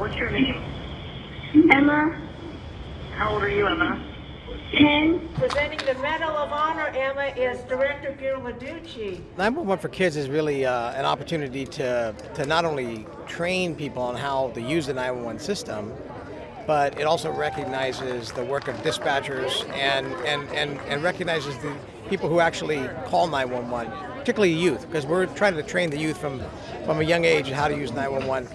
What's your name? Emma, How old are you, Emma? 10. Presenting the Medal of Honor, Emma, is Director Gil 911 for Kids is really uh, an opportunity to, to not only train people on how to use the 911 system, but it also recognizes the work of dispatchers and, and, and, and recognizes the people who actually call 911, particularly youth, because we're trying to train the youth from, from a young age how to use 911.